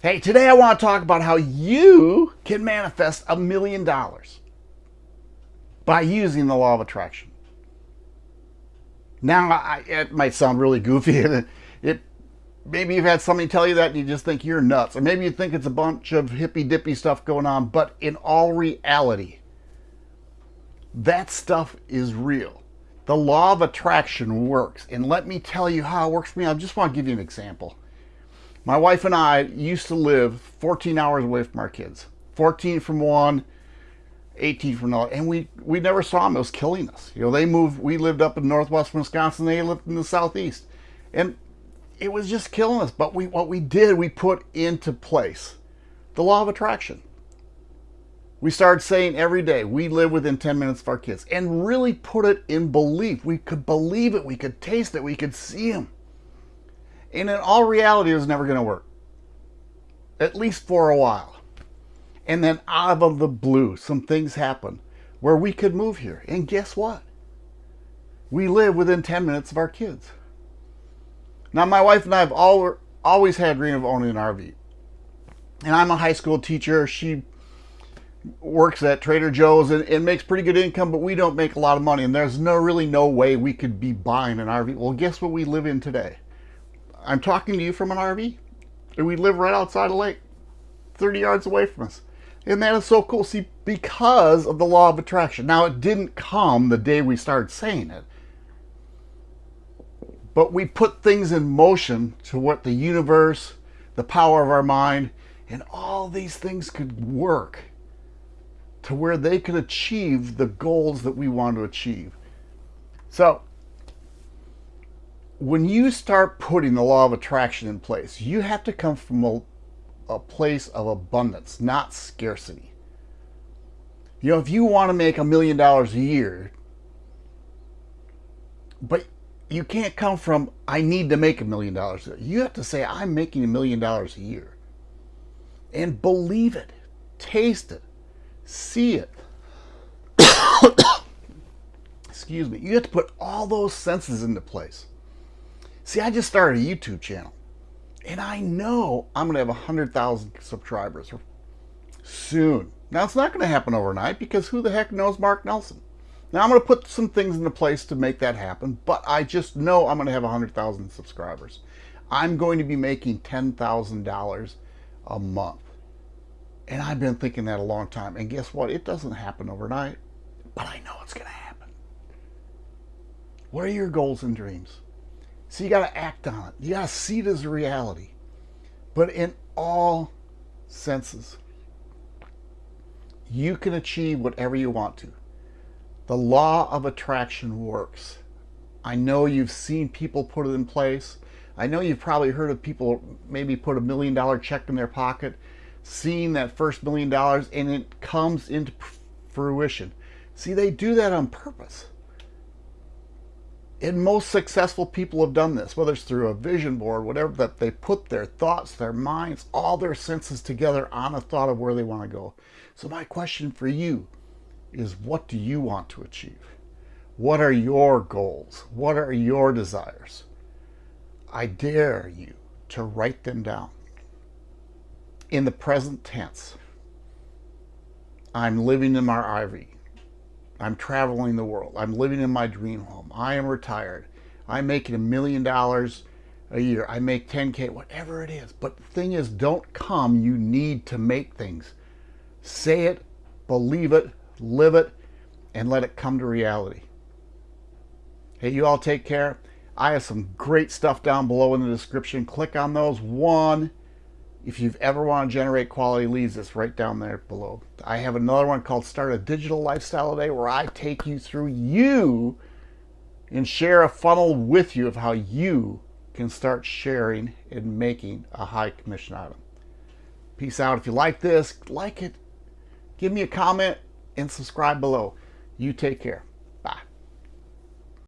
Hey, today I want to talk about how you can manifest a million dollars by using the law of attraction. Now, I, it might sound really goofy. It maybe you've had somebody tell you that and you just think you're nuts, or maybe you think it's a bunch of hippy dippy stuff going on. But in all reality, that stuff is real. The law of attraction works, and let me tell you how it works for me. I just want to give you an example. My wife and I used to live 14 hours away from our kids. 14 from one, 18 from another. And we, we never saw them. It was killing us. You know, they moved, we lived up in northwest Wisconsin. They lived in the southeast. And it was just killing us. But we, what we did, we put into place the law of attraction. We started saying every day, we live within 10 minutes of our kids and really put it in belief. We could believe it. We could taste it. We could see them. And in all reality, it was never going to work. At least for a while. And then out of the blue, some things happened where we could move here. And guess what? We live within 10 minutes of our kids. Now, my wife and I have all, always had dream of owning an RV. And I'm a high school teacher. She works at Trader Joe's and, and, makes pretty good income, but we don't make a lot of money. And there's no really no way we could be buying an RV. Well, guess what we live in today? I'm talking to you from an RV, and we live right outside a lake, 30 yards away from us. And that is so cool. See, because of the law of attraction. Now, it didn't come the day we started saying it. But we put things in motion to what the universe, the power of our mind, and all these things could work to where they could achieve the goals that we want to achieve. So, when you start putting the law of attraction in place, you have to come from a, a place of abundance, not scarcity. You know, if you want to make a million dollars a year, but you can't come from, I need to make a million dollars. You have to say, I'm making a million dollars a year. And believe it, taste it, see it. Excuse me. You have to put all those senses into place. See, I just started a YouTube channel. And I know I'm going to have 100,000 subscribers soon. Now, it's not going to happen overnight because who the heck knows Mark Nelson? Now, I'm going to put some things into place to make that happen, but I just know I'm going to have 100,000 subscribers. I'm going to be making $10,000 a month. And I've been thinking that a long time. And guess what? It doesn't happen overnight, but I know it's going to happen. What are your goals and dreams? So you got to act on it. You got to see it as a reality. But in all senses, you can achieve whatever you want to. The law of attraction works. I know you've seen people put it in place. I know you've probably heard of people maybe put a million dollar check in their pocket, seeing that first million dollars, and it comes into fruition. See, they do that on purpose. And most successful people have done this, whether it's through a vision board, whatever, that they put their thoughts, their minds, all their senses together on a thought of where they want to go. So my question for you is what do you want to achieve? What are your goals? What are your desires? I dare you to write them down. In the present tense, I'm living in my RV. I'm traveling the world. I'm living in my dream home. I am retired. I'm making a million dollars a year. I make 10K, whatever it is. But the thing is, don't come. You need to make things. Say it, believe it, live it, and let it come to reality. Hey, you all take care. I have some great stuff down below in the description. Click on those. One, if you've ever want to generate quality leads, it's right down there below. I have another one called Start a Digital Lifestyle Today where I take you through you and share a funnel with you of how you can start sharing and making a high commission item. Peace out. If you like this, like it, give me a comment and subscribe below. You take care.